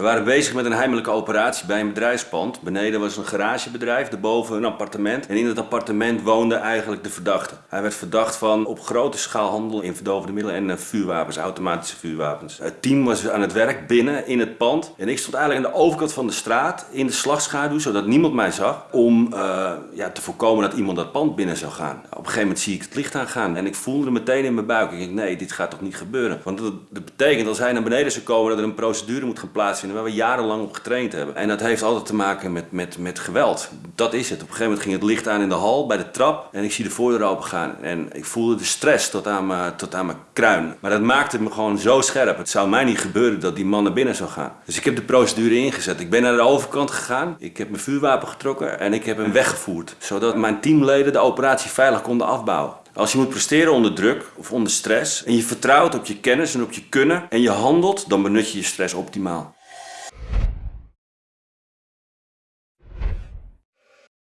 We waren bezig met een heimelijke operatie bij een bedrijfspand. Beneden was een garagebedrijf, daarboven een appartement. En in dat appartement woonde eigenlijk de verdachte. Hij werd verdacht van op grote schaal handel in verdovende middelen en eh, vuurwapens, automatische vuurwapens. Het team was aan het werk binnen in het pand. En ik stond eigenlijk aan de overkant van de straat in de slagschaduw, zodat niemand mij zag. Om eh, ja, te voorkomen dat iemand dat pand binnen zou gaan. Op een gegeven moment zie ik het licht aangaan en ik voelde het meteen in mijn buik. Ik denk, nee, dit gaat toch niet gebeuren. Want dat, dat betekent als hij naar beneden zou komen dat er een procedure moet gaan plaatsvinden waar we jarenlang op getraind hebben. En dat heeft altijd te maken met, met, met geweld. Dat is het. Op een gegeven moment ging het licht aan in de hal bij de trap en ik zie de voordeur open gaan. En ik voelde de stress tot aan mijn, tot aan mijn kruin. Maar dat maakte me gewoon zo scherp. Het zou mij niet gebeuren dat die man naar binnen zou gaan. Dus ik heb de procedure ingezet. Ik ben naar de overkant gegaan. Ik heb mijn vuurwapen getrokken en ik heb hem weggevoerd. Zodat mijn teamleden de operatie veilig konden afbouwen. Als je moet presteren onder druk of onder stress en je vertrouwt op je kennis en op je kunnen en je handelt, dan benut je je stress optimaal.